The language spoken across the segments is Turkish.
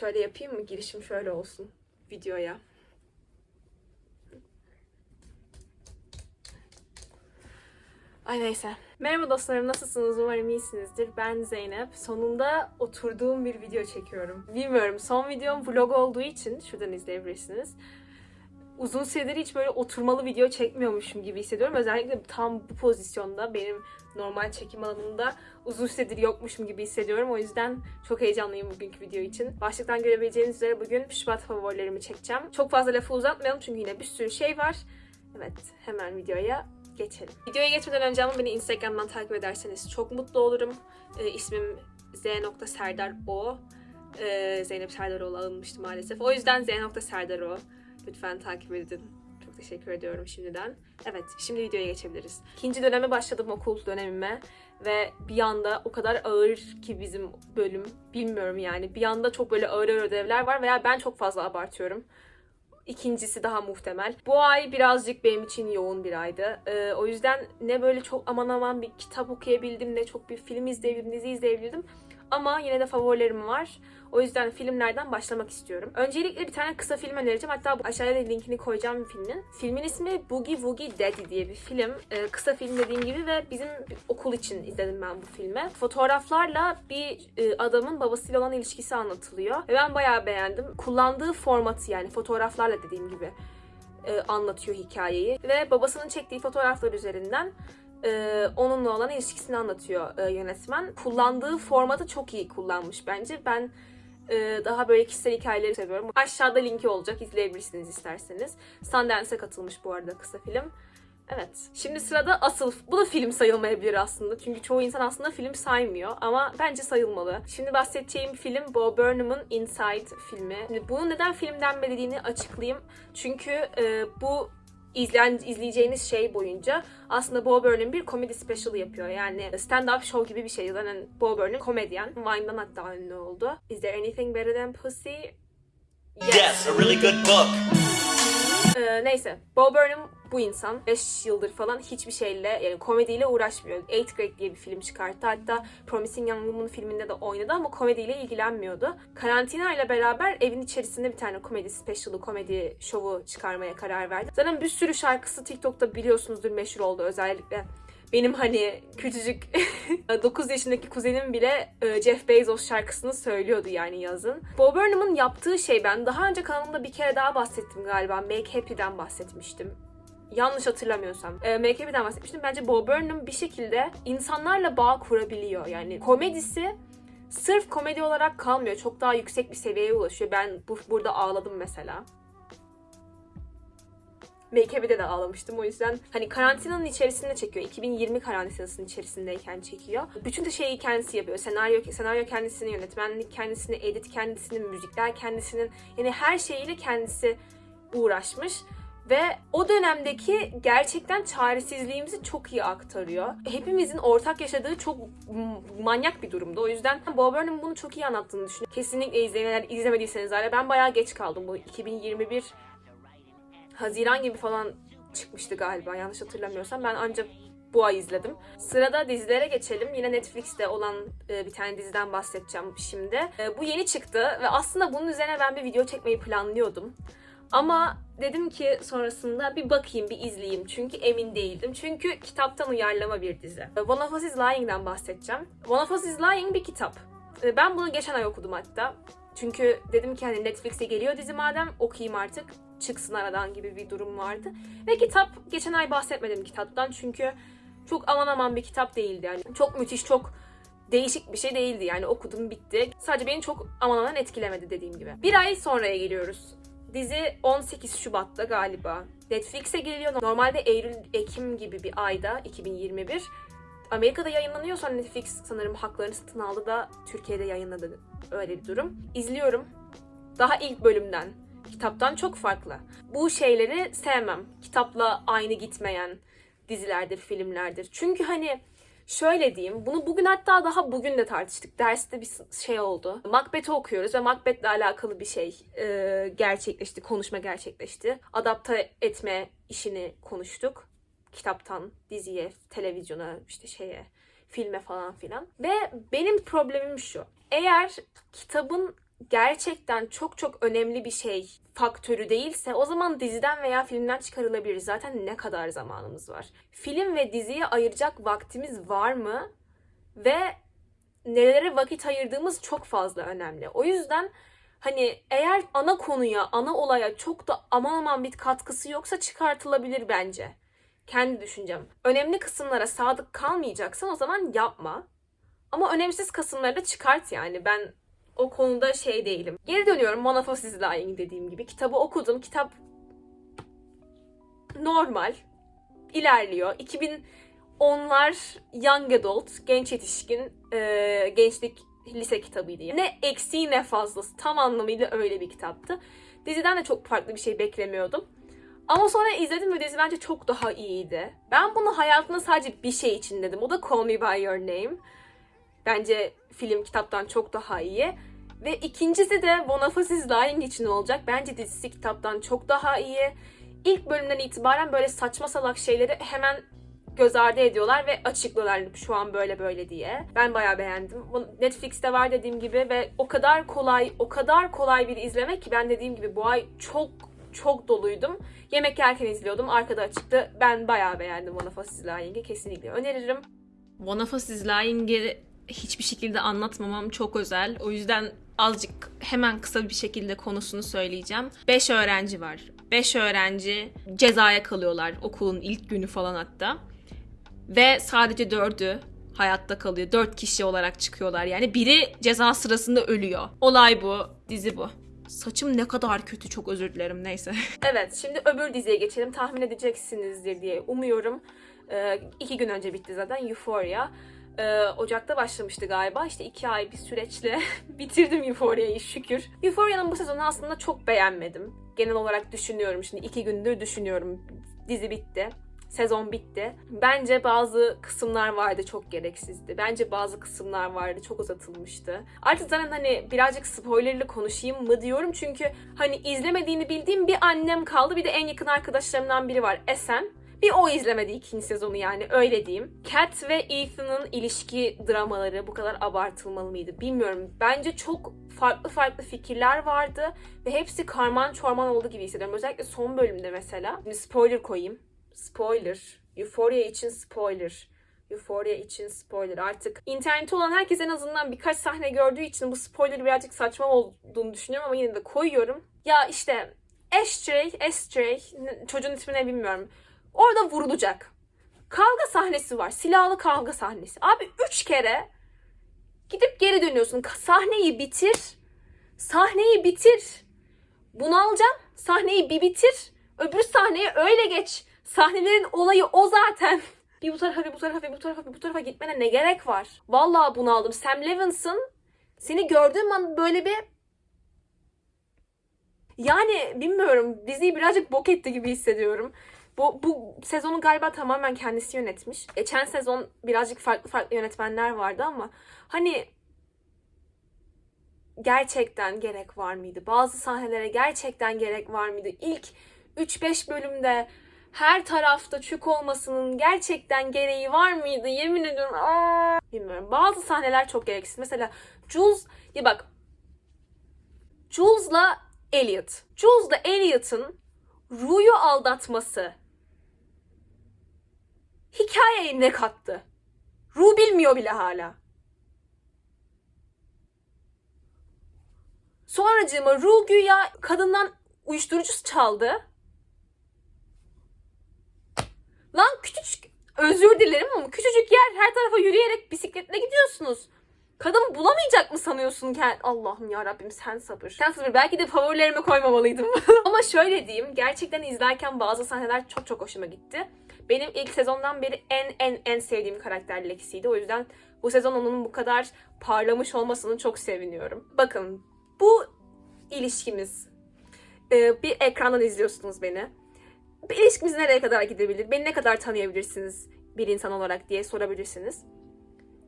Şöyle yapayım mı? Girişim şöyle olsun videoya. Ay neyse. Merhaba dostlarım nasılsınız? Umarım iyisinizdir. Ben Zeynep. Sonunda oturduğum bir video çekiyorum. Bilmiyorum son videom vlog olduğu için şuradan izleyebilirsiniz. Uzun süredir hiç böyle oturmalı video çekmiyormuşum gibi hissediyorum. Özellikle tam bu pozisyonda benim normal çekim alanımda uzun süredir yokmuşum gibi hissediyorum. O yüzden çok heyecanlıyım bugünkü video için. Başlıktan görebileceğiniz üzere bugün Şubat favorilerimi çekeceğim. Çok fazla lafı uzatmayalım çünkü yine bir sürü şey var. Evet hemen videoya geçelim. Videoya geçmeden önce ama beni Instagram'dan takip ederseniz çok mutlu olurum. Ee, ismim z.serdaro. Ee, Zeynep Serdaroğlu alınmıştı maalesef. O yüzden z.serdaro. Lütfen takip edin. Çok teşekkür ediyorum şimdiden. Evet, şimdi videoya geçebiliriz. İkinci döneme başladım okul dönemime ve bir anda o kadar ağır ki bizim bölüm, bilmiyorum yani. Bir anda çok böyle ağır ağır ödevler var veya ben çok fazla abartıyorum. İkincisi daha muhtemel. Bu ay birazcık benim için yoğun bir aydı. Ee, o yüzden ne böyle çok aman aman bir kitap okuyabildim ne çok bir film izleyebildim, dizi izleyebildim. Ama yine de favorilerim var. O yüzden filmlerden başlamak istiyorum. Öncelikle bir tane kısa film önereceğim. Hatta bu aşağıya da linkini koyacağım filmin. Filmin ismi Boogie Woogie Daddy diye bir film. Ee, kısa film dediğim gibi ve bizim okul için izledim ben bu filmi. Fotoğraflarla bir e, adamın babasıyla olan ilişkisi anlatılıyor. Ve ben bayağı beğendim. Kullandığı formatı yani fotoğraflarla dediğim gibi e, anlatıyor hikayeyi. Ve babasının çektiği fotoğraflar üzerinden e, onunla olan ilişkisini anlatıyor e, yönetmen. Kullandığı formatı çok iyi kullanmış bence. Ben daha böyle kişisel hikayeleri seviyorum. Aşağıda linki olacak izleyebilirsiniz isterseniz. Sundance'e katılmış bu arada kısa film. Evet. Şimdi sırada asıl, bu da film sayılmayabilir aslında. Çünkü çoğu insan aslında film saymıyor ama bence sayılmalı. Şimdi bahsedeceğim film Bo Burnham'ın Inside filmi. Şimdi bunun neden film denmediğini açıklayayım. Çünkü e, bu izleyen, izleyeceğiniz şey boyunca aslında Bo Burnham bir komedi special yapıyor. Yani stand-up show gibi bir şey. Zaten Bo Burnham komedyen. Vine'dan hatta ünlü oldu. Is there anything better than pussy? Yes, a really good book. Ee, neyse. Bo Burnham bu insan 5 yıldır falan hiçbir şeyle yani komediyle uğraşmıyor. 8th Grade diye bir film çıkarttı. Hatta Promising Young Woman filminde de oynadı ama komediyle ilgilenmiyordu. Karantina ile beraber evin içerisinde bir tane komedi special'ı, komedi şovu çıkarmaya karar verdi. Zaten bir sürü şarkısı TikTok'ta biliyorsunuzdur meşhur oldu özellikle. Benim hani küçücük 9 yaşındaki kuzenim bile e, Jeff Bezos şarkısını söylüyordu yani yazın. Bo Burnham'ın yaptığı şey ben daha önce kanalımda bir kere daha bahsettim galiba. Make Happy'den bahsetmiştim. Yanlış hatırlamıyorsam. E, Make Happy'den bahsetmiştim. Bence Bo Burnham bir şekilde insanlarla bağ kurabiliyor. Yani komedisi sırf komedi olarak kalmıyor. Çok daha yüksek bir seviyeye ulaşıyor. Ben bu, burada ağladım mesela. Make-up'de de ağlamıştım. O yüzden hani karantinanın içerisinde çekiyor. 2020 karantinasının içerisindeyken çekiyor. Bütün de şeyi kendisi yapıyor. Senaryo senaryo kendisini, yönetmenlik kendisini, edit kendisini, müzikler kendisinin yani her şeyiyle kendisi uğraşmış ve o dönemdeki gerçekten çaresizliğimizi çok iyi aktarıyor. Hepimizin ortak yaşadığı çok manyak bir durumda. O yüzden Bob Burnham bunu çok iyi anlattığını düşünüyorum. Kesinlikle izleyin. Eğer izlemediyseniz hala ben bayağı geç kaldım. Bu 2021 Haziran gibi falan çıkmıştı galiba yanlış hatırlamıyorsam. Ben ancak bu ay izledim. Sırada dizilere geçelim. Yine Netflix'te olan e, bir tane diziden bahsedeceğim şimdi. E, bu yeni çıktı ve aslında bunun üzerine ben bir video çekmeyi planlıyordum. Ama dedim ki sonrasında bir bakayım, bir izleyeyim. Çünkü emin değildim. Çünkü kitaptan uyarlama bir dizi. One of Us is Lying'den bahsedeceğim. One of Us is Lying bir kitap. E, Ben bunu geçen ay okudum hatta. Çünkü dedim ki hani Netflix'e geliyor dizi madem okuyayım artık çıksın aradan gibi bir durum vardı. Ve kitap geçen ay bahsetmedim kitaptan çünkü çok aman aman bir kitap değildi yani. Çok müthiş, çok değişik bir şey değildi yani okudum bitti. Sadece beni çok aman aman etkilemedi dediğim gibi. Bir ay sonraya geliyoruz. Dizi 18 Şubat'ta galiba. Netflix'e geliyor. Normalde Eylül-Ekim gibi bir ayda 2021. Amerika'da yayınlanıyor sonra Netflix sanırım haklarını satın aldı da Türkiye'de yayınladı öyle bir durum. İzliyorum. Daha ilk bölümden. Kitaptan çok farklı. Bu şeyleri sevmem. Kitapla aynı gitmeyen dizilerdir, filmlerdir. Çünkü hani şöyle diyeyim, bunu bugün hatta daha bugün de tartıştık. Derste bir şey oldu. Macbeth'i okuyoruz ve Macbeth'le alakalı bir şey e, gerçekleşti, konuşma gerçekleşti. Adapte etme işini konuştuk. Kitaptan diziye, televizyona, işte şeye, filme falan filan. Ve benim problemim şu. Eğer kitabın gerçekten çok çok önemli bir şey faktörü değilse o zaman diziden veya filmden çıkarılabilir. Zaten ne kadar zamanımız var? Film ve diziye ayıracak vaktimiz var mı? Ve nelere vakit ayırdığımız çok fazla önemli. O yüzden hani eğer ana konuya, ana olaya çok da aman aman bir katkısı yoksa çıkartılabilir bence. Kendi düşüncem. Önemli kısımlara sadık kalmayacaksan o zaman yapma. Ama önemsiz kısımları da çıkart yani. Ben o konuda şey değilim. Geri dönüyorum Monophos is Lying dediğim gibi. Kitabı okudum. Kitap normal. ilerliyor. 2010'lar Young Adult, genç yetişkin, e, gençlik lise kitabıydı. Yani. Ne eksiği ne fazlası. Tam anlamıyla öyle bir kitaptı. Diziden de çok farklı bir şey beklemiyordum. Ama sonra izledim ve dizi bence çok daha iyiydi. Ben bunu hayatımda sadece bir şey için dedim. O da Call Me By Your Name. Bence film kitaptan çok daha iyi. Ve ikincisi de Boniface Lying için olacak. Bence dizisi kitaptan çok daha iyi. İlk bölümden itibaren böyle saçma salak şeyleri hemen göz ardı ediyorlar ve açıklıyorlar şu an böyle böyle diye. Ben bayağı beğendim. Netflix'te var dediğim gibi ve o kadar kolay, o kadar kolay bir izlemek ki ben dediğim gibi bu ay çok çok doluydum. Yemek yerken izliyordum. Arkada açıktı. Ben bayağı beğendim Boniface is Lying'i. Kesinlikle öneririm. Boniface is Lying'i hiçbir şekilde anlatmamam çok özel. O yüzden azıcık hemen kısa bir şekilde konusunu söyleyeceğim. 5 öğrenci var. 5 öğrenci cezaya kalıyorlar okulun ilk günü falan hatta. Ve sadece 4'ü hayatta kalıyor. 4 kişi olarak çıkıyorlar. Yani biri ceza sırasında ölüyor. Olay bu. Dizi bu. Saçım ne kadar kötü çok özür dilerim neyse. Evet, şimdi öbür diziye geçelim. Tahmin edeceksinizdir diye umuyorum. Ee, iki gün önce bitti zaten Euphoria. Ee, Ocak'ta başlamıştı galiba. İşte iki ay bir süreçle bitirdim Euphoria'yı şükür. Euphoria'nın bu sezonu aslında çok beğenmedim. Genel olarak düşünüyorum şimdi. iki gündür düşünüyorum. Dizi bitti. Sezon bitti. Bence bazı kısımlar vardı çok gereksizdi. Bence bazı kısımlar vardı çok uzatılmıştı. Artık zaten hani birazcık spoilerlı konuşayım mı diyorum çünkü hani izlemediğini bildiğim bir annem kaldı bir de en yakın arkadaşlarımdan biri var Esen. Bir o izlemedi ikinci sezonu yani öyle diyeyim. Kat ve Ethan'ın ilişki dramaları bu kadar abartılmalı mıydı bilmiyorum. Bence çok farklı farklı fikirler vardı ve hepsi karman çorman oldu gibi hissediyorum. Özellikle son bölümde mesela. Şimdi spoiler koyayım. Spoiler. Euphoria için spoiler. Euphoria için spoiler. Artık internette olan herkes en azından birkaç sahne gördüğü için bu spoiler birazcık saçma olduğunu düşünüyorum ama yine de koyuyorum. Ya işte Ashtray, Ashtray, çocuğun ismini bilmiyorum. Orada vurulacak. Kavga sahnesi var. Silahlı kavga sahnesi. Abi üç kere gidip geri dönüyorsun. Sahneyi bitir. Sahneyi bitir. Bunu alacağım. Sahneyi bir bitir. Öbür sahneye öyle geç. Sahnelerin olayı o zaten. Bir bu tarafa bir bu tarafa bir bu tarafa bir bu tarafa gitmene ne gerek var? Vallahi bunu aldım. Sam Levinson seni gördüğüm an böyle bir yani bilmiyorum diziyi birazcık bok etti gibi hissediyorum. Bu, bu sezonu galiba tamamen kendisi yönetmiş. Geçen sezon birazcık farklı farklı yönetmenler vardı ama hani gerçekten gerek var mıydı? Bazı sahnelere gerçekten gerek var mıydı? İlk 3-5 bölümde her tarafta çük olmasının gerçekten gereği var mıydı? Yemin ediyorum. Aa! Bilmiyorum. Bazı sahneler çok gereksiz. Mesela Jules, ya bak Jules'la Elliot. Jules'la Elliot'ın Ru'yu aldatması hikayeye ne kattı? Ru bilmiyor bile hala. Sonracığıma Ru güya kadından uyuşturucu çaldı. Lan küçücük özür dilerim ama küçücük yer her tarafa yürüyerek bisikletle gidiyorsunuz. Kadın bulamayacak mı sanıyorsun ki? Allah'ım ya Rabbim sen sabır. Sen sabır. Belki de favorilerime koymamalıydım. Ama şöyle diyeyim. Gerçekten izlerken bazı sahneler çok çok hoşuma gitti. Benim ilk sezondan beri en en en sevdiğim karakter Lexi'ydi. O yüzden bu sezon onun bu kadar parlamış olmasını çok seviniyorum. Bakın bu ilişkimiz. Ee, bir ekrandan izliyorsunuz beni. Bir ilişkimiz nereye kadar gidebilir? Beni ne kadar tanıyabilirsiniz bir insan olarak diye sorabilirsiniz.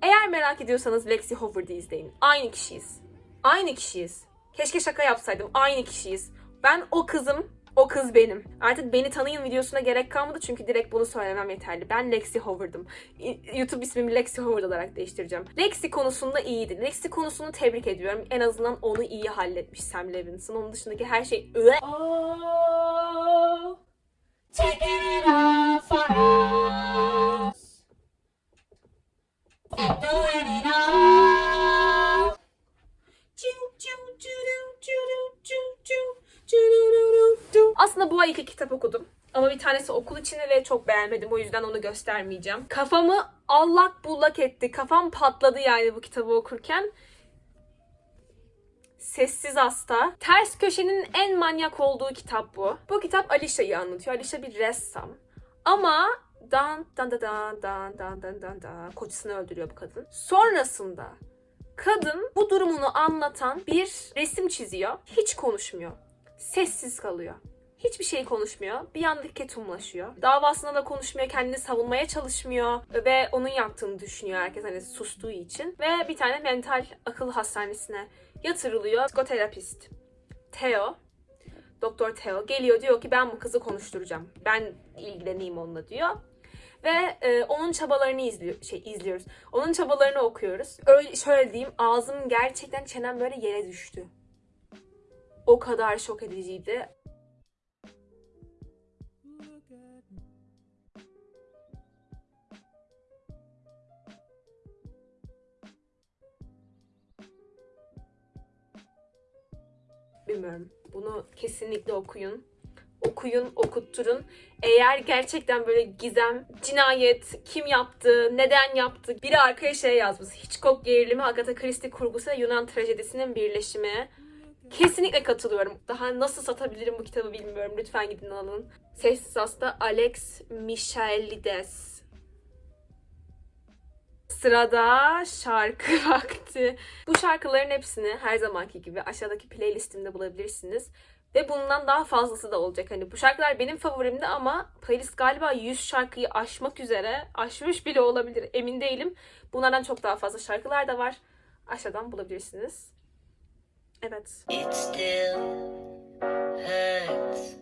Eğer merak ediyorsanız Lexi Howard'ı izleyin. Aynı kişiyiz. Aynı kişiyiz. Keşke şaka yapsaydım. Aynı kişiyiz. Ben o kızım O kız benim. Artık beni tanıyın videosuna gerek kalmadı çünkü direkt bunu söylemem yeterli. Ben Lexi Howard'ım. YouTube ismimi Lexi Howard olarak değiştireceğim. Lexi konusunda iyiydi. Lexi konusunu tebrik ediyorum. En azından onu iyi halletmiş Sam Levinson. Onun dışındaki her şey... İt all for us. And doing it all. Aslında bu ay iki kitap okudum. Ama bir tanesi okul içinde ve çok beğenmedim. O yüzden onu göstermeyeceğim. Kafamı allak bullak etti. Kafam patladı yani bu kitabı okurken. Sessiz Hasta. Ters Köşe'nin en manyak olduğu kitap bu. Bu kitap Alicia'yı anlatıyor. Alicia bir ressam. Ama dan dan dan dan dan dan dan dan dan kocasını öldürüyor bu kadın. Sonrasında kadın bu durumunu anlatan bir resim çiziyor. Hiç konuşmuyor. Sessiz kalıyor. Hiçbir şey konuşmuyor. Bir anda ketumlaşıyor. Davasında da konuşmuyor. Kendini savunmaya çalışmıyor. Ve onun yaptığını düşünüyor herkes hani sustuğu için. Ve bir tane mental akıl hastanesine yatırılıyor. Psikoterapist Theo Doktor Theo geliyor diyor ki ben bu kızı konuşturacağım. Ben ilgileneyim onunla diyor. Ve e, onun çabalarını izliyor, şey izliyoruz. Onun çabalarını okuyoruz. Öyle şöyle diyeyim ağzım gerçekten çenem böyle yere düştü. O kadar şok ediciydi. Bilmiyorum. Bunu kesinlikle okuyun. Okuyun, okutturun. Eğer gerçekten böyle gizem, cinayet, kim yaptı, neden yaptı, biri arkaya şey yazmış. Hitchcock gerilimi, Agatha Christie kurgusu Yunan trajedisinin birleşimi. Kesinlikle katılıyorum. Daha nasıl satabilirim bu kitabı bilmiyorum. Lütfen gidin alın. Sessiz Hasta Alex Michaelides. Sırada şarkı vakti. Bu şarkıların hepsini her zamanki gibi aşağıdaki playlistimde bulabilirsiniz. Ve bundan daha fazlası da olacak. Hani bu şarkılar benim favorimdi ama playlist galiba 100 şarkıyı aşmak üzere. Aşmış bile olabilir. Emin değilim. Bunlardan çok daha fazla şarkılar da var. Aşağıdan bulabilirsiniz. Evet. It still hurts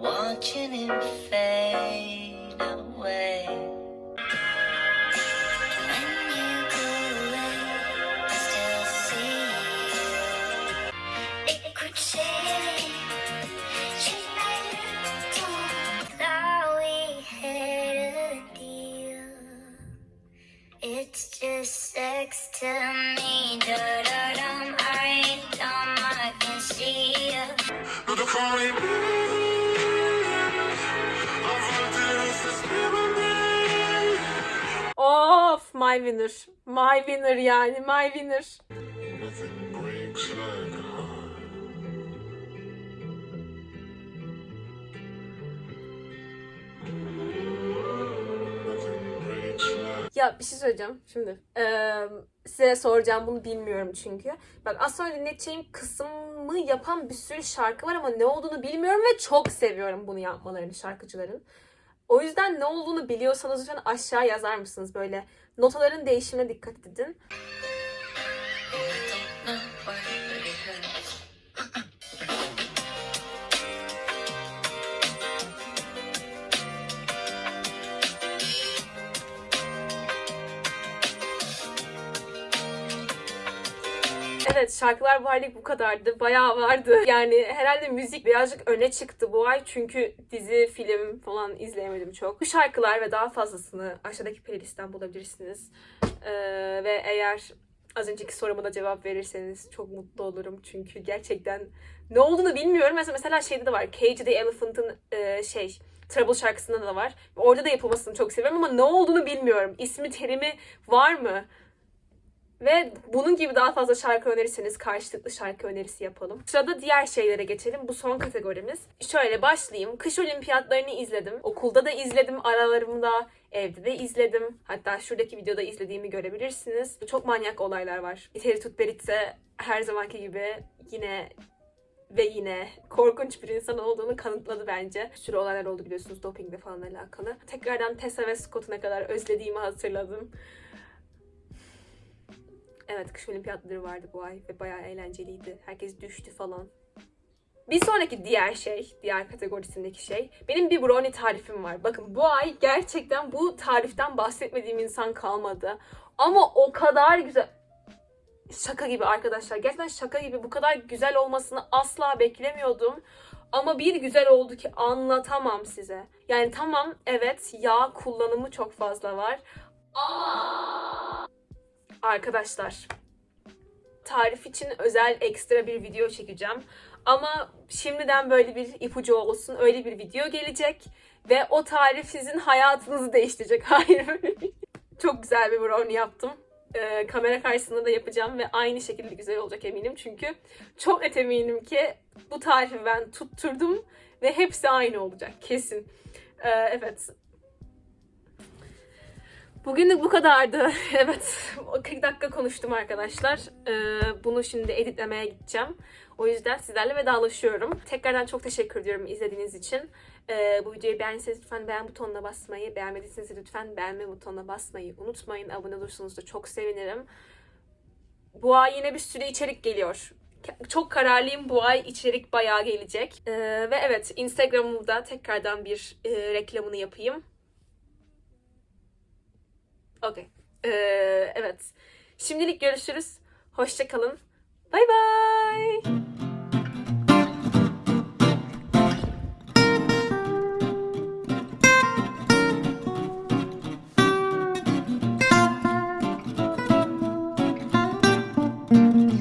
watching him fade my winner. My winner yani my winner. Ya bir şey söyleyeceğim şimdi. Eee, size soracağım bunu bilmiyorum çünkü. Bak az sonra dinleteceğim kısmı yapan bir sürü şarkı var ama ne olduğunu bilmiyorum ve çok seviyorum bunu yapmalarını şarkıcıların. O yüzden ne olduğunu biliyorsanız lütfen aşağı yazar mısınız? Böyle notaların değişimine dikkat edin. Evet şarkılar bu aylık bu kadardı. Bayağı vardı. Yani herhalde müzik birazcık öne çıktı bu ay. Çünkü dizi, film falan izleyemedim çok. Bu şarkılar ve daha fazlasını aşağıdaki playlistten bulabilirsiniz. Ee, ve eğer az önceki soruma da cevap verirseniz çok mutlu olurum. Çünkü gerçekten ne olduğunu bilmiyorum. Mesela, mesela şeyde de var. Cage the Elephant'ın e, şey Trouble şarkısında da var. Orada da yapılmasını çok seviyorum ama ne olduğunu bilmiyorum. İsmi, terimi var mı? Ve bunun gibi daha fazla şarkı önerirseniz karşılıklı şarkı önerisi yapalım. Sırada diğer şeylere geçelim. Bu son kategorimiz. Şöyle başlayayım. Kış olimpiyatlarını izledim. Okulda da izledim aralarımda. Evde de izledim. Hatta şuradaki videoda izlediğimi görebilirsiniz. Çok manyak olaylar var. İteri tut Beritse her zamanki gibi yine ve yine korkunç bir insan olduğunu kanıtladı bence. Bir sürü olaylar oldu biliyorsunuz dopingle falan alakalı. Tekrardan Tessa ve Scott'u ne kadar özlediğimi hatırladım. Evet kış olimpiyatları vardı bu ay ve bayağı eğlenceliydi. Herkes düştü falan. Bir sonraki diğer şey, diğer kategorisindeki şey, benim bir brownie tarifim var. Bakın bu ay gerçekten bu tariften bahsetmediğim insan kalmadı. Ama o kadar güzel... Şaka gibi arkadaşlar. Gerçekten şaka gibi. Bu kadar güzel olmasını asla beklemiyordum. Ama bir güzel oldu ki anlatamam size. Yani tamam evet yağ kullanımı çok fazla var. Ama... Arkadaşlar tarif için özel ekstra bir video çekeceğim. Ama şimdiden böyle bir ipucu olsun. Öyle bir video gelecek. Ve o tarif sizin hayatınızı değiştirecek. Hayır. Çok güzel bir brownie yaptım. Ee, kamera karşısında da yapacağım ve aynı şekilde güzel olacak eminim. Çünkü çok net eminim ki bu tarifi ben tutturdum ve hepsi aynı olacak. Kesin. Ee, evet. Bugünlük bu kadardı. evet. 40 dakika konuştum arkadaşlar. Ee, bunu şimdi editlemeye gideceğim. O yüzden sizlerle vedalaşıyorum. Tekrardan çok teşekkür ediyorum izlediğiniz için. Ee, bu videoyu beğendiyseniz lütfen beğen butonuna basmayı, beğenmediyseniz lütfen beğenme butonuna basmayı unutmayın. Abone olursanız da çok sevinirim. Bu ay yine bir sürü içerik geliyor. Çok kararlıyım bu ay içerik bayağı gelecek. Ee, ve evet Instagram'ımda tekrardan bir e, reklamını yapayım. Okey. Ee, evet. Şimdilik görüşürüz. Hoşçakalın. Bay bay.